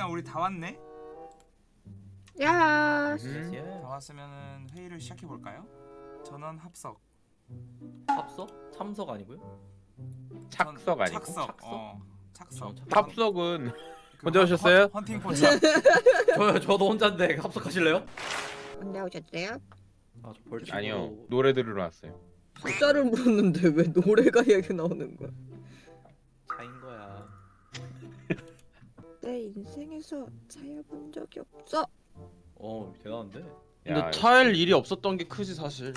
일단 우리 다 왔네. 야. 예. 다 왔으면은 회의를 시작해 볼까요? 전원 합석. 합석? 참석 아니고요? 착석 전- 아니고? 착석. 착석? 어. 착석. 합석은 그 혼자 헌- 오셨어요? 헌- 헌팅 포차. 저요 저도 혼자인데 합석하실래요? 언제 오셨어요? 아 저 벌칙 아니요 노래 들으러 왔어요 숫자를 물었는데 왜 노래가 얘기 나오는 거야? 내 인생에서 차여본 적이 없어. 어 대단한데 근데 야, 차일 일이 없었던 게 크지 사실.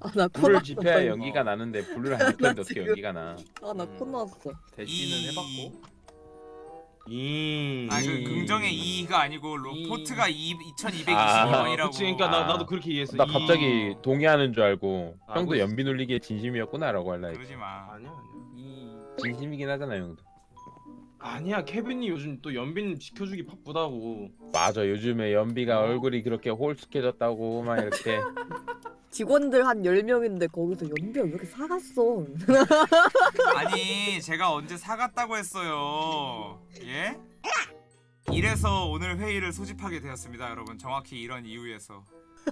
아나 불을 코났어. 지펴야 연기가 나는데 불을 안 지폈는데 어떻게 지금- 연기가 나 아나 코났어. 대신은 이- 해봤고 이. 아, 그 긍정의 이가 아니고 이- 로포트가 2 아, 2220원이라고. 그치, 그러니까 나 아. 나도 그렇게 이해했어. 나 이- 갑자기 동의하는 줄 알고 알고 형도 있어. 연비 놀리기에 진심이었구나라고 할라 그러지 마. 아니야 아니야. 이 진심이긴 하잖아 형도 아니야 케빈이 요즘 또 연빈 지켜주기 바쁘다고. 맞아 요즘에 연비가 얼굴이 그렇게 홀쑥해졌다고 막 이렇게 직원들 한 10명인데 거기서 연비가 왜 이렇게 사갔어? 아니, 제가 언제 사갔다고 했어요. 예? 이래서 오늘 회의를 소집하게 되었습니다, 여러분. 정확히 이런 이유에서.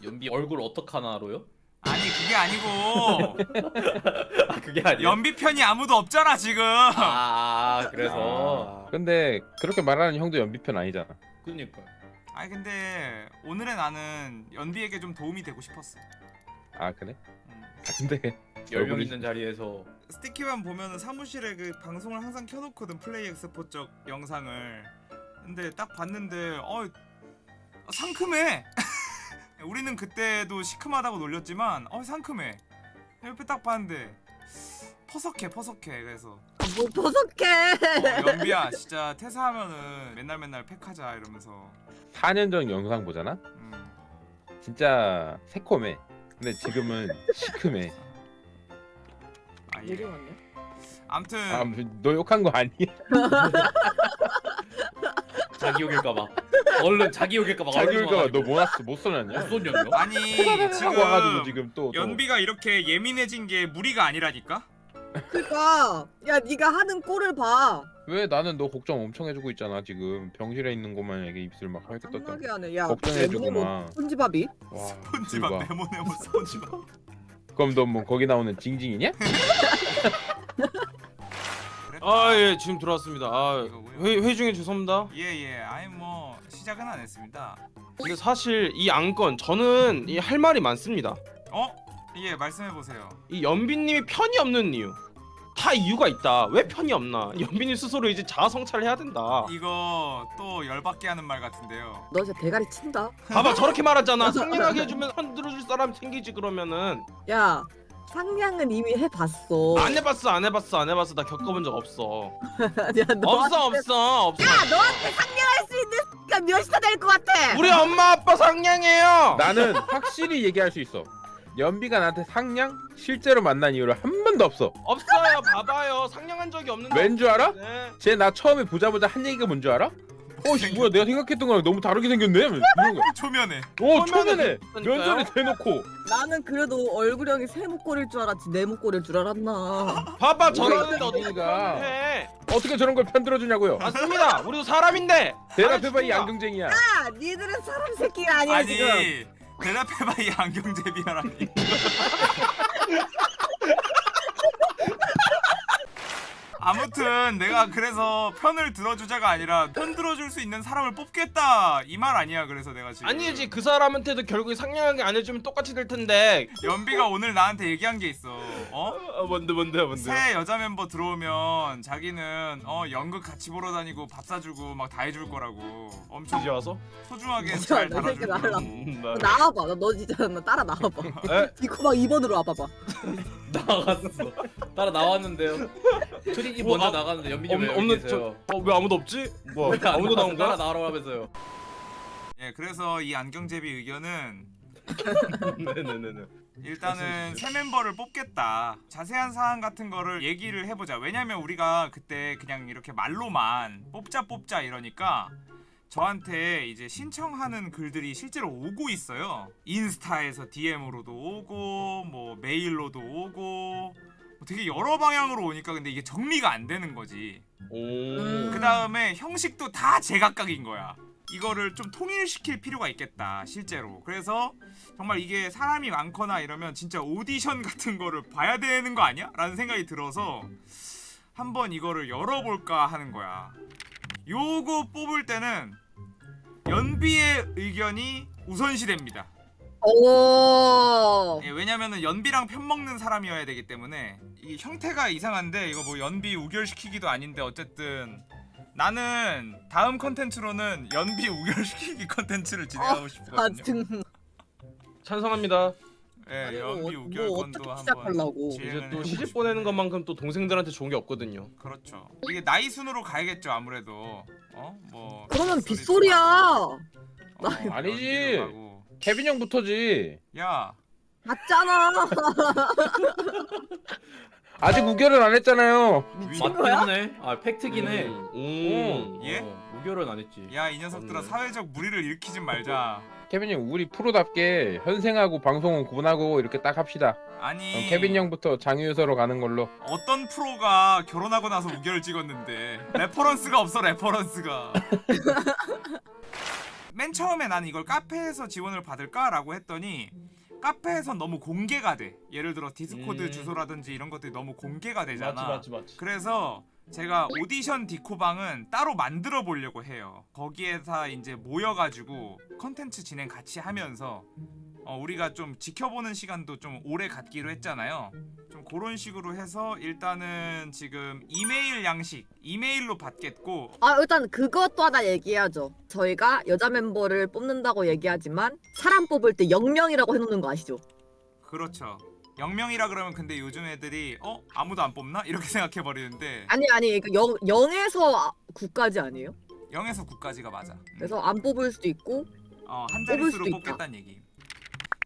연비 얼굴 어떡하나로요? 아니, 그게 아니고 아 그게 아니야 연비 편이 아무도 없잖아, 지금. 아 그래서 근데 그렇게 말하는 형도 연비편 아니잖아 그니까 아니 근데 오늘의 나는 연비에게 좀 도움이 되고 싶었어. 아 그래? 음. 아, 근데 10명 있는 자리에서 스티키만 보면은 사무실에 그 방송을 항상 켜놓거든 플레이 엑스포 쪽 영상을. 근데 딱 봤는데 어 상큼해. 우리는 그때도 시큼하다고 놀렸지만 어 상큼해. 옆에 딱 봤는데 퍼석해 퍼석해 그래서 뭐 버석해. 어, 연비야 진짜 퇴사하면은 맨날 맨날 팩하자 이러면서 4년 전 영상 보잖아? 음. 진짜 새콤해 근데 지금은 시큼해 아, 예. 내리 왔네. 아무튼 아, 너 욕한 거 아니야? 자기 욕일까봐 얼른 자기 욕일까봐 자기 욕가 너뭐 났어? 못 써놨냐? 무슨 년이요? 아니 하고 와가지고 지금 지금 또, 또. 연비가 이렇게 예민해진 게 무리가 아니라니까? 그니까 야 네가 하는 꼴을 봐. 왜 나는 너 걱정 엄청 해주고 있잖아 지금 병실에 있는 것만 이게 입술 막 하얗게 떴다 짱나게 하네. 야 걱정해주고 네모네모 막 손지밥이? 봐. 네모네모 스폰지밥 그럼 너 뭐 거기 나오는 징징이냐? 아 예 지금 들어왔습니다. 아 이거고요. 회의, 회의 중에 죄송합니다. 예예 아니 뭐 시작은 안 했습니다 근데 사실 이 안건 저는 이 할 말이 많습니다. 어? 예 말씀해보세요 이 연빈님이 편이 없는 이유. 다 이유가 있다. 왜 편이 없나? 연빈님 스스로 이제 자아 성찰을 해야 된다. 이거 또 열받게 하는 말 같은데요 너 진짜 대가리 친다. 봐봐 저렇게 말하잖아. 상냥하게 해주면 손 들어줄 사람 생기지 그러면은. 야 상냥은 이미 해봤어. 안 해봤어 안 해봤어 안 해봤어 나 겪어본 적 없어. 야, 너 없어 없어 없어. 너한테 상냥할 수 있는 X가 몇이나 될것 같아. 우리 엄마 아빠 상냥해요. 나는 확실히 얘기할 수 있어 연비가 나한테 상냥? 실제로 만난 이유를 한 번도 없어 없어요. 봐봐요. 상냥한 적이 없는데. 왠 줄 알아? 네. 쟤 나 처음에 보자마자 한 얘기가 뭔 줄 알아? 어씨 뭐야 내가 생각했던 거랑 너무 다르게 생겼네 이런 거야 초면에 어 초면에. 면전에 대놓고 나는 그래도 얼굴형이 세목골일 줄 알았지 내목골일 줄 알았나. 봐봐 뭐가 저러는데 어떻게 저런 걸 편들어주냐고요 맞습니다. 우리도 사람인데. 대답해봐 이. 안경쟁이야 야, 니들은 사람 새끼가 아니야 아니 지금. 대답해봐 이 안경제비야라니 아무튼 내가 그래서 편을 들어주자가 아니라 편 들어줄 수 있는 사람을 뽑겠다. 이 말 아니야 그래서 내가 지금. 아니지. 그 사람한테도 결국에 상냥하게 안 해주면 똑같이 될 텐데. 연비가 오늘 나한테 얘기한 게 있어 어? 어, 뭔데 뭔데 뭔데. 새 여자 멤버 들어오면 자기는 어 연극 같이 보러 다니고 밥 사주고 막 다 해줄 거라고 엄청 이제 와서? 소중하게 진짜 잘 달아줄. 거라고 나- 나와봐. 나 너 진짜 나 따라 나와봐. 에? 이거 막 2번으로 와봐봐. 나갔어 따라 나왔는데요 트릭이 어, 먼저 아, 나갔는데 연빈이 왜 없- 여기 없는 계세요 어왜 아무도 없지? 뭐 아무도 나온 따라 거야? 나오라고 하면서요 예 그래서 이 안경제비 의견은 네네네네. 일단은 새 멤버를 뽑겠다. 자세한 사항 같은 거를 얘기를 해보자. 왜냐면 우리가 그때 그냥 이렇게 말로만 뽑자 뽑자 이러니까 저한테 이제 신청하는 글들이 실제로 오고 있어요. 인스타에서 DM으로도 오고 뭐 메일로도 오고 뭐 되게 여러 방향으로 오니까 근데 이게 정리가 안 되는 거지. 그 다음에 형식도 다 제각각인 거야. 이거를 좀 통일시킬 필요가 있겠다 실제로. 그래서 정말 이게 사람이 많거나 이러면 진짜 오디션 같은 거를 봐야 되는 거 아니야? 라는 생각이 들어서 한번 이거를 열어볼까 하는 거야. 요거 뽑을 때는 연비의 의견이 우선시됩니다. 오. 예, 왜냐면은 연비랑 편먹는 사람이어야 되기 때문에 이 형태가 이상한데 이거 뭐 연비 우결시키기도 아닌데 어쨌든 나는 다음 컨텐츠로는 연비 우결시키기 컨텐츠를 진행하고 아 싶거든요. 지금 찬성합니다. 예, 아니, 연비 뭐, 우결 뭐 건도 어떻게 한번. 이제 또 시집. 보내는 것만큼 또 동생들한테 좋은 게 없거든요. 그렇죠. 이게 나이 순으로 가야겠죠 아무래도. 어? 뭐 그러면 빗소리야. 하고, 어, 아니지. 케빈 형부터지. 야, 맞잖아. 아직 우결은 안 했잖아요. 미친 맞긴 거야? 하네. 아 팩트긴 해. 음. 음. 예? 어, 우결은 안 했지. 야 이 녀석들아 맞네. 사회적 물의를 일으키지 말자. 케빈 형 우리 프로답게 현생하고 방송은 구분하고 이렇게 딱 합시다. 아니 그럼 케빈 형부터 장유서로 가는 걸로. 어떤 프로가 결혼하고 나서 우결을 찍었는데 reference가 없어 레퍼런스가 맨 처음에 난 이걸 카페에서 지원을 받을까라고 했더니 카페에서 너무 공개가 돼 예를 들어 디스코드 음. 주소라든지 이런 것들이 너무 공개가 되잖아 맞지 맞지 맞지. 그래서 제가 오디션 디코방은 따로 만들어 보려고 해요. 거기에서 이제 모여가지고 컨텐츠 진행 같이 하면서 어, 우리가 좀 지켜보는 시간도 좀 오래 갖기로 했잖아요. 좀 그런 식으로 해서 일단은 지금 이메일 양식 이메일로 받겠고 아 일단 그것도 하나 얘기해야죠. 저희가 여자 멤버를 뽑는다고 얘기하지만 사람 뽑을 때 영명이라고 해놓는 거 아시죠? 그렇죠. 0명이라 그러면 근데 요즘 애들이 어 아무도 안 뽑나 이렇게 생각해 버리는데 아니 아니 그 영, 0에서 9까지 아니에요? 0에서 9까지가 맞아. 음. 그래서 안 뽑을 수도 있고 어, 한 자릿수로. 뽑겠다는 얘기.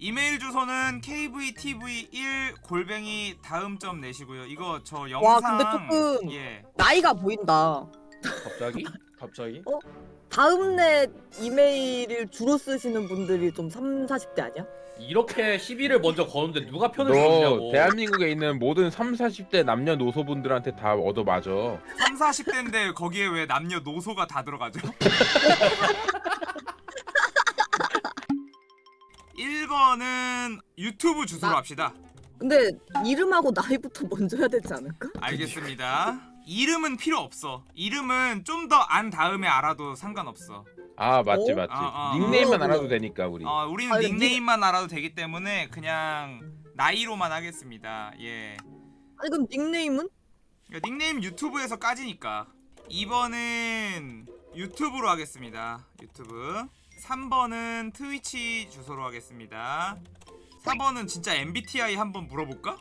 이메일 주소는 kvtv1 골뱅이 다음 점 내시고요. 이거 저 영상 와, 근데 조금- 예. 나이가 보인다. 갑자기? 갑자기? 다음net 이메일을 주로 쓰시는 분들이 좀 3, 40대 아니야? 이렇게 시비를 먼저 거는데 누가 편을 너 들냐고. 대한민국에 있는 모든 3, 40대 남녀노소분들한테 다 얻어 맞아. 3, 40대인데 거기에 왜 남녀 노소가 다 들어가죠? 1번은 유튜브 주소로 나- 합시다. 근데 이름하고 나이부터 먼저 해야 되지 않을까? 알겠습니다. 이름은 필요 없어. 이름은 좀 더 안 다음에 알아도 상관없어. 아 맞지 어? 맞지. 아, 아. 닉네임만 어, 알아도. 되니까 우리. 어, 우리는 아니, 닉네임만 알아도 되기 때문에 그냥 나이로만 하겠습니다. 예. 아니 그럼 닉네임은? 그러니까 닉네임 유튜브에서 까지니까 2번은 유튜브로 하겠습니다 유튜브 3번은 트위치 주소로 하겠습니다 4번은 진짜 MBTI 한번 물어볼까?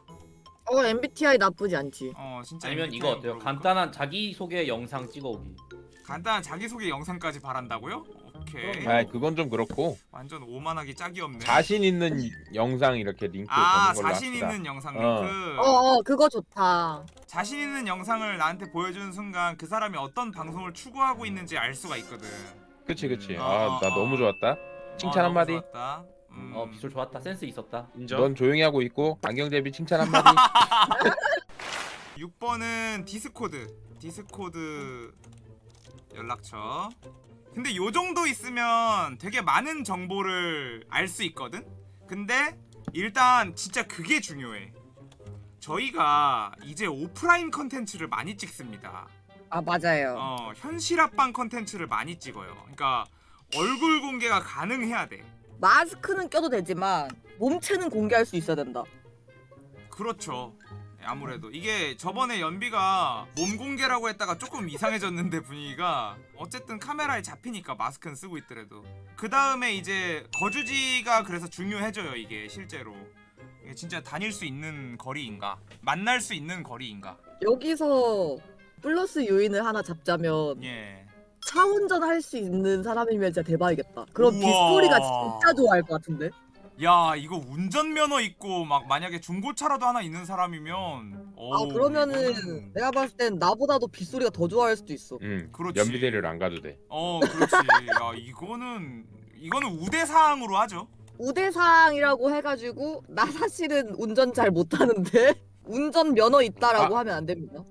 어 MBTI 나쁘지 않지. 어 진짜 아니면 MBTI 이거 어때요? 물어볼까? 간단한 자기소개 영상 찍어오기. 간단한 자기소개 영상까지 바란다고요? 오케이. 아 그건 좀 그렇고 완전 오만하기 짝이 없네 자신 있는 영상 이렇게 링크 아 보는 걸로 자신 합시다. 있는 영상 어. 링크 어어 그거 좋다. 자신 있는 영상을 나한테 보여주는 순간 그 사람이 어떤 방송을 추구하고 있는지 알 수가 있거든 그치 그치. 음. 아 어, 나 어. 너무 좋았다. 칭찬 어, 한마디. 좋았다. 음. 어 비주얼 좋았다. 센스 있었다. 인정. 넌 조용히 하고 있고 안경 대비 칭찬 한마디. 6번은 디스코드 디스코드 연락처 근데 요 정도 있으면 되게 많은 정보를 알 수 있거든 근데 일단 진짜 그게 중요해 저희가 이제 오프라인 컨텐츠를 많이 찍습니다 아 맞아요. 어 현실 합방 컨텐츠를 많이 찍어요. 그러니까 얼굴 공개가 가능해야 돼. 마스크는 껴도 되지만 몸체는 공개할 수 있어야 된다. 그렇죠. 아무래도. 이게 저번에 연비가 몸 공개라고 했다가 조금 이상해졌는데 분위기가 어쨌든 카메라에 잡히니까 마스크는 쓰고 있더라도. 그 다음에 이제 거주지가 그래서 중요해져요 이게 실제로. 이게 진짜 다닐 수 있는 거리인가? 만날 수 있는 거리인가? 여기서 플러스 요인을 하나 잡자면 예 차 운전할 수 있는 사람이면 진짜 대박이겠다. 그럼 우와. 빗소리가 진짜 좋아할 것 같은데? 야 이거 운전면허 있고 막 만약에 중고차라도 하나 있는 사람이면 아 어우, 그러면은 이거는- 내가 봤을 땐 나보다도 빗소리가 더 좋아할 수도 있어. 응. 그렇지. 연비대를 안 가도 돼. 어 그렇지 야 이거는 이거는 우대사항으로 하죠 우대사항이라고 해가지고 나 사실은 운전 잘 못하는데 운전 면허 있다라고 아. 하면 안 됩니다.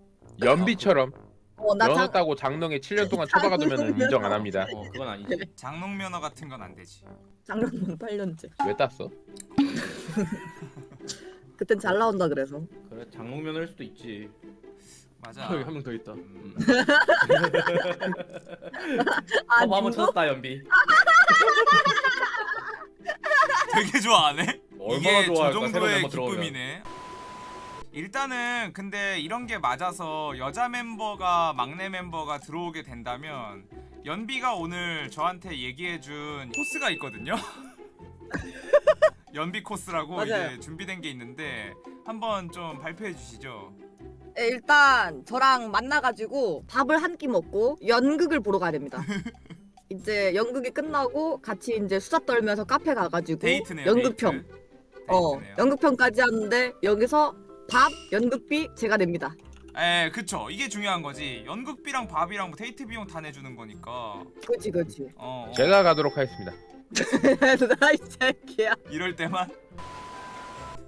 연비처럼 어나 면허 장... 따고 장롱에 7년 동안 처박아두면 인정 안 합니다. 어 그건 아니지. 장롱 면허 같은 건 안 되지. 장롱만 8년째. 왜 땄어? 그땐 잘 나온다 그래서. 그래 장롱 면허일 수도 있지. 맞아. 여기 한 명 더 있다. 음. 아 커버 한번 누구? 찾았다 연비. 되게 좋아하네. 얼마나 이게 저 좋아할까 새로 정도의. 기쁨이네. 일단은 근데 이런 게 맞아서 여자 멤버가 막내 멤버가 들어오게 된다면 연비가 오늘 저한테 얘기해준 코스가 있거든요. 연비 코스라고 맞아요. 이제 준비된 게 있는데 한번 좀 발표해 주시죠. 네, 일단 저랑 만나가지고 밥을 한 끼 먹고 연극을 보러 가야 됩니다. 이제 연극이 끝나고 같이 이제 수다 떨면서 카페 가가지고 데이트네요. 연극평. 데이트. 어 데이트네요. 연극평까지 하는데 여기서 밥 연극비 제가 냅니다. 에, 그쵸. 이게 중요한 거지. 연극비랑 밥이랑 뭐 데이트 비용 다 내주는 거니까. 그렇지 그렇지. 어, 어. 제가 가도록 하겠습니다. 나이 새끼야. 이럴 때만.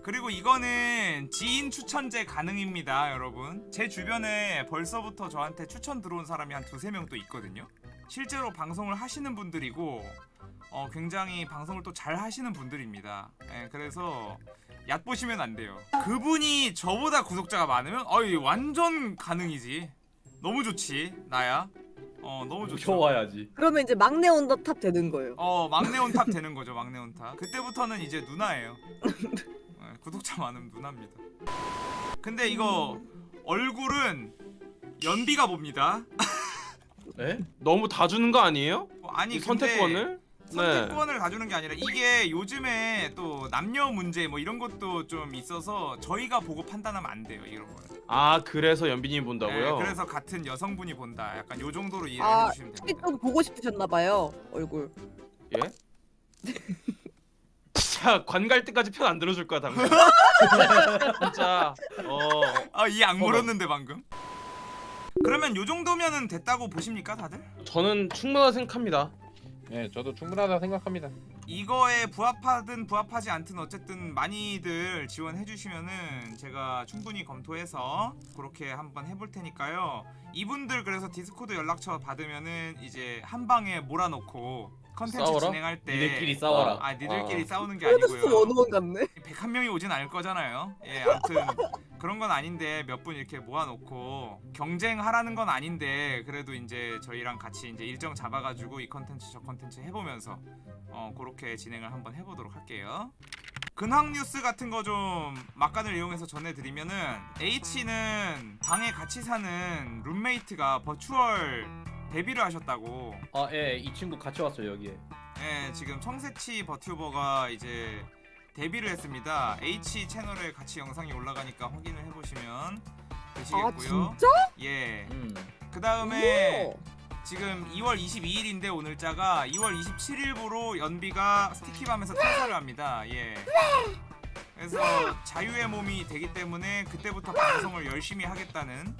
그리고 이거는 지인 추천제 가능입니다, 여러분. 제 주변에 벌써부터 저한테 추천 들어온 사람이 한 두세 명 또 있거든요. 실제로 방송을 하시는 분들이고 어, 굉장히 방송을 또 잘 하시는 분들입니다. 예, 그래서 얕 보시면 안 돼요. 그분이 저보다 구독자가 많으면 어이 완전 가능이지. 너무 좋지, 나야. 어, 너무 좋죠. 무서워야지. 그러면 이제 막내 on the top 되는 거예요. 어 막내 on top 되는 거죠 막내 on top 그때부터는 이제 누나예요 네, 구독자 많으면 누나입니다 근데 이거 얼굴은 연비가 봅니다 에? 너무 다 주는 거 아니에요? 어, 아니 이 근데 선택권을? 네. 선택권을 가주는 게 아니라 이게 요즘에 또 남녀 문제 뭐 이런 것도 좀 있어서 저희가 보고 판단하면 안 돼요 이런 거는 아 그래서 연빈이 본다고요? 네, 그래서 같은 여성분이 본다 약간 요 정도로 아, 해주시면 특히 됩니다 좀 보고 싶으셨나 봐요 얼굴. 예? 진짜 관갈 때까지 편 안 들어줄 거야 당근. 진짜 어 아이 악 물었는데 방금 그러면 요 정도면은 됐다고 보십니까 다들? 저는 충분하다 생각합니다. 네, 저도 충분하다 생각합니다. 이거에 부합하든 부합하지 않든 어쨌든 많이들 지원해 주시면은 제가 충분히 검토해서 그렇게 한번 해볼 테니까요. 이분들 그래서 디스코드 연락처 받으면은 이제 한 방에 몰아놓고 컨텐츠 싸워라? 진행할 때 니들끼리 싸워라. 아 니들끼리 아. 싸우는 게 아니고요. one o one 같네. 101명이 오진 않을 거잖아요. 예, 아무튼 그런 건 아닌데 몇 분 이렇게 모아놓고 경쟁하라는 건 아닌데 그래도 이제 저희랑 같이 이제 일정 잡아가지고 이 컨텐츠 저 컨텐츠 해보면서 어 그렇게 진행을 한번 해보도록 할게요. 근황 뉴스 같은 거 좀 막간을 이용해서 전해드리면은 H는 방에 같이 사는 룸메이트가 virtual 데뷔를 하셨다고 아, 예, 이 친구 같이 왔어요 여기에. 네, 지금 청새치 버튜버가 이제 데뷔를 했습니다. H 채널에 같이 영상이 올라가니까 확인을 해보시면 아 되시겠고요. 진짜? 예. 음. 그 다음에 오. 지금 2월 22일인데 오늘 자가 2월 27일부로 연비가 스티키밤에서 퇴사를 합니다. 예. 그래서 자유의 몸이 되기 때문에 그때부터 방송을 열심히 하겠다는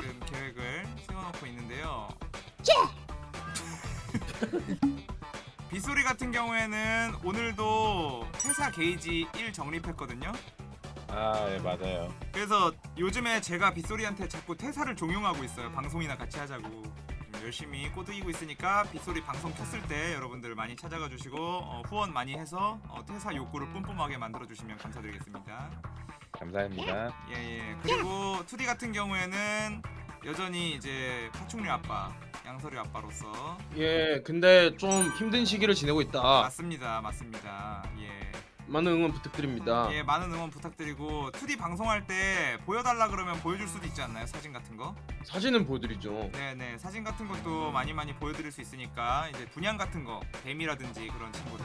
지금 계획을 세워놓고 있는데요. 빗소리 같은 경우에는 오늘도 퇴사 게이지 1 정립했거든요. 아, 네, 맞아요. 그래서 요즘에 제가 빗소리한테 자꾸 퇴사를 종용하고 있어요. 방송이나 같이 하자고. 좀 열심히 꼬드기고 있으니까 빗소리 방송 켰을 때 여러분들 많이 찾아가 주시고 어, 후원 많이 해서 어, 퇴사 욕구를 뿜뿜하게 만들어 주시면 감사드리겠습니다. 감사합니다. 예 예. 그리고 2D 같은 경우에는 여전히 이제 파충류 아빠, 양서류 아빠로서 예, 근데 좀 힘든 시기를 지내고 있다. 맞습니다, 맞습니다. 예. 많은 응원 부탁드립니다. 예, 많은 응원 부탁드리고 2D 방송할 때 보여달라 그러면 보여줄 수도 있지 않나요? 사진 같은 거? 사진은 보여드리죠. 네네 사진 같은 것도 많이 많이 보여드릴 수 있으니까 이제 분양 같은 거 뱀이라든지 그런 친구들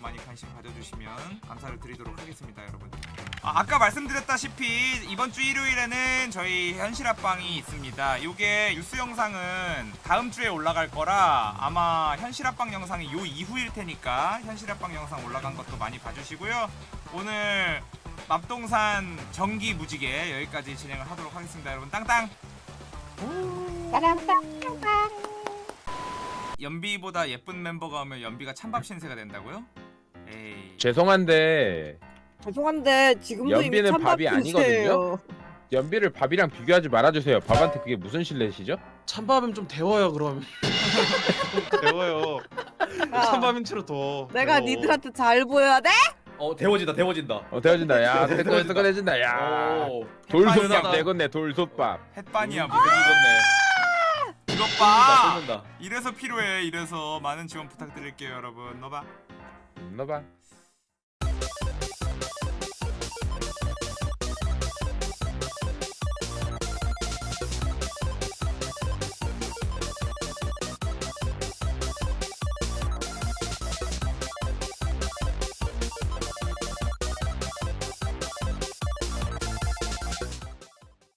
많이 관심 가져주시면 감사를 드리도록 하겠습니다 여러분 아, 아까 말씀드렸다시피 이번 주 일요일에는 저희 현실합방이 있습니다. 요게 뉴스 영상은 다음 주에 올라갈 거라 아마 현실합방 영상이 요 이후일 테니까 현실합방 영상 올라간 것도 많이 봐주시고요. 오늘 맙동산 전기 무지개 여기까지 진행을 하도록 하겠습니다 여러분. 땅땅! 연비보다 예쁜 멤버가 오면 연비가 찬밥 신세가 된다고요? 에이. 죄송한데 죄송한데 지금도 이미 연비는 찬밥 밥이 아니거든요? 연비를 밥이랑 비교하지 말아주세요. 밥한테 그게 무슨 신뢰시죠? 찬밥은 좀 데워요 그럼. 좀 데워요. 찬밥인치로 더. 내가 데워. 니들한테 잘 보여야 돼? 어 데워진다 데워진다. 어 되어진다. 야 뜨끈 뜨끈해진다. 야 오. 돌솥밥. 내건네 돌솥밥. 햇반이야 뭐 이득 익었네. 이것 다봐 쏟는다. 이래서 필요해 이래서 많은 지원 부탁드릴게요 여러분 너봐 넣어봐.